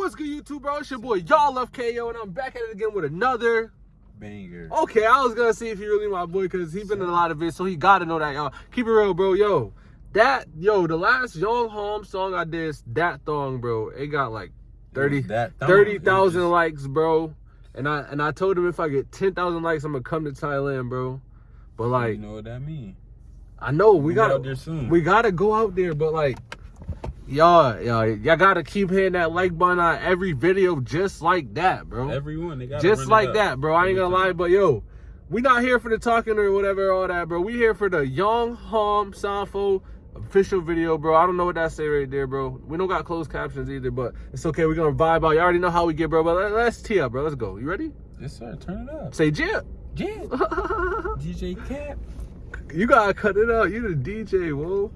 What's good, YouTube, bro? It's your boy, Y'all Love KO, and I'm back at it again with another banger. Okay, I was gonna see if he really my boy, cause he been in a lot of it, so he gotta know that, y'all. Keep it real, bro. Yo, that, yo, the last Youngohm song I did, that thong, bro, it got like 30 30,000 likes, bro. And I and I told him if I get 10,000 likes, I'm gonna come to Thailand, bro. But like, you know what that mean? I know we, we gotta we gotta go out there, but like y'all, y'all, y'all gotta keep hitting that like button on every video just like that, bro. Everyone, they got just like that, bro. I ain't gonna lie, but yo, we not here for the talking or whatever, all that, bro. We here for the Youngohm Sanfo official video, bro. I don't know what that say right there, bro. We don't got closed captions either, but it's okay. We're gonna vibe out. You already know how we get, bro. But let, us tee up, bro. Let's go. You ready? Yes, sir. Turn it up. Say jip. Jip. DJ Cap. You gotta cut it out. You the DJ, whoa.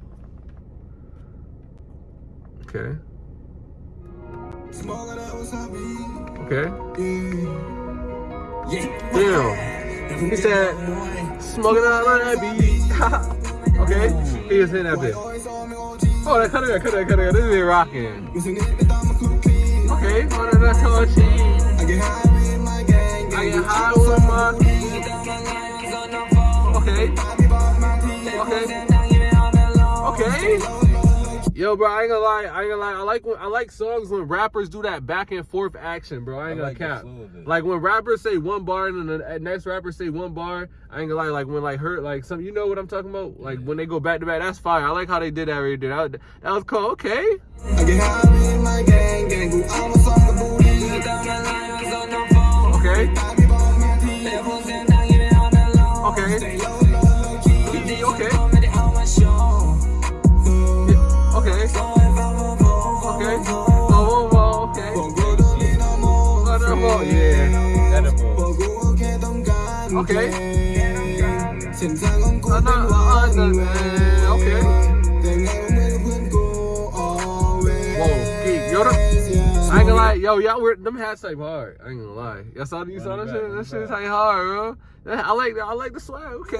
Okay. Okay. Damn. He said, smoking out on that beat. okay. He was hitting that bit. Oh, that cut it, cut it, cut it. This is rocking. Okay. Oh, that's how cheese. I get high with my Okay. Okay. Okay. Yo, bro, I ain't gonna lie. I ain't gonna lie. I like when I like songs when rappers do that back and forth action, bro. I ain't I gonna like cap. Like when rappers say one bar and then the next rapper say one bar. I ain't gonna lie. Like when like hurt like some, you know what I'm talking about? Like when they go back to back, that's fire. I like how they did that right there. That, that was cool. Okay. Okay. Okay. Okay. Okay. Whoa, yo, I ain't gonna lie, yo, y'all wear them hats type hard. I ain't gonna lie. Y'all saw you saw that shit? That shit type hard, bro. I like that. I like the swag. Okay.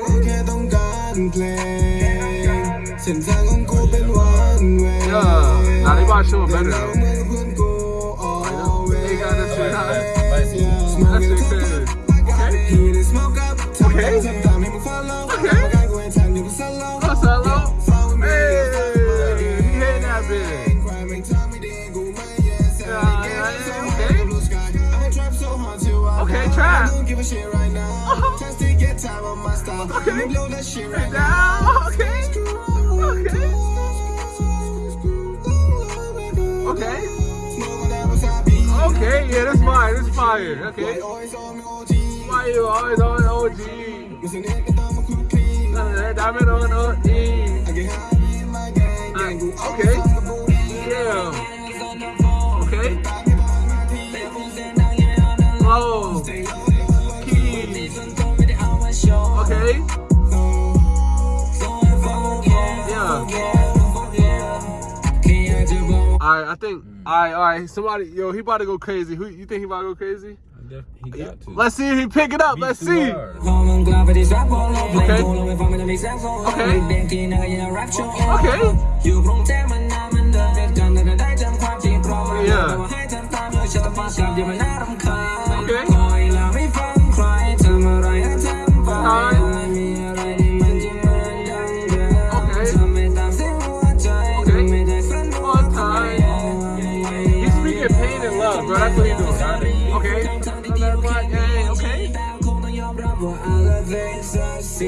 Yeah. Nah, they about to show better though. Okay. Down. Okay. Okay. Okay. Okay, yeah, that's fire. That's fire. Okay. Why you always on OG? Diamond on OG. Uh, okay. Yeah. Alright, I think. Alright, alright. Somebody, yo, he about to go crazy. Who you think he about to go crazy? He got to. Let's see if he pick it up. Let's see. Okay. Okay. Okay. Yeah.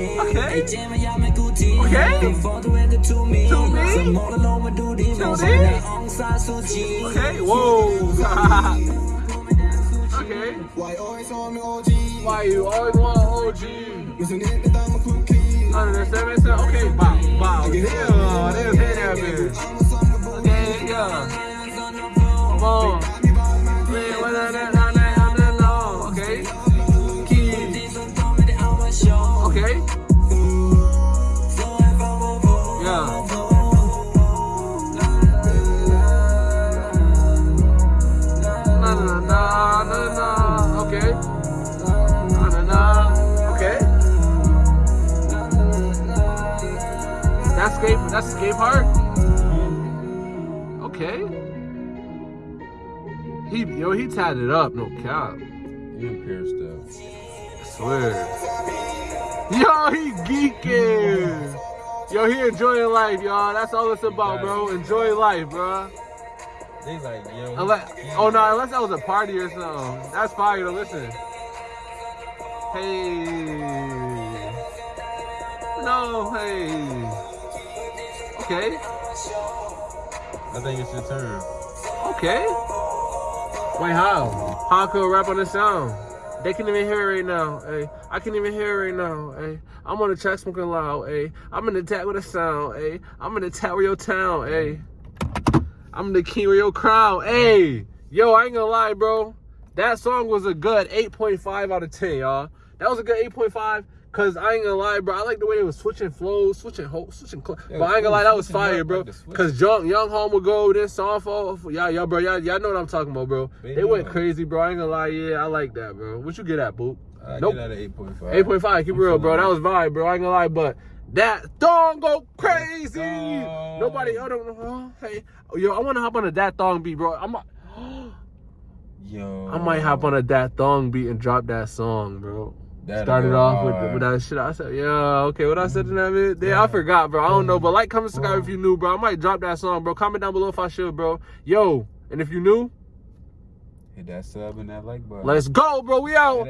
Okay. Okay. Okay. Okay. Whoa. okay. Why you always want OG? Understand? Okay. Wow. Wow. Damn. Damn. Damn. Damn. Okay. Yeah. That's Escape Heart? Okay. He yo, he tied it up, no cap. He pierced up. Swear. Yo, he geeking. Yo, he enjoying life, y'all. That's all it's about, bro. Enjoy life, bro. They like, yo. Unless, oh no, unless that was a party or something. That's fire to listen. Hey. No, hey. Okay. I think it's your turn. Okay. Wait, how? How could rap on the sound? They can't even hear it right now. Hey, I can't even hear it right now. Hey, I'm on the track smoking loud. Hey, I'm in the tag with a sound. Hey, I'm in the tower your town. Hey, I'm the king of your crown. Hey, yo, I ain't gonna lie, bro. That song was a good 8.5 out of 10, y'all. That was a good 8.5. Cause I ain't gonna lie, bro. I like the way they was switching flows, switching ho- switching. Cl- yeah, but I ain't gonna lie, that was fire, bro. Cause young Youngohm would go this song for y'all, y'all, bro. Y'all, y'all know what I'm talking about, bro. Baby they went crazy, bro. I ain't gonna lie, yeah, I like that, bro. What you get at, boop? I uh, nope. get at eight point five. Eight point five. Keep I'm real, bro. That was vibe, bro. I ain't gonna lie, but that thong go crazy. Nobody, I don't know. Oh, hey, oh, yo, I wanna hop on a that thong beat, bro. I'm. A, Yo. I might hop on a that thong beat and drop that song, bro. That Started off with, with that shit. I said, yeah, okay. What I said in that video? Yeah, I forgot, bro. I don't know, but like, comment, subscribe if you new, bro. I might drop that song, bro. Comment down below if I should, bro. Yo, and if you new, hit that sub and that like button. Let's go, bro. We out.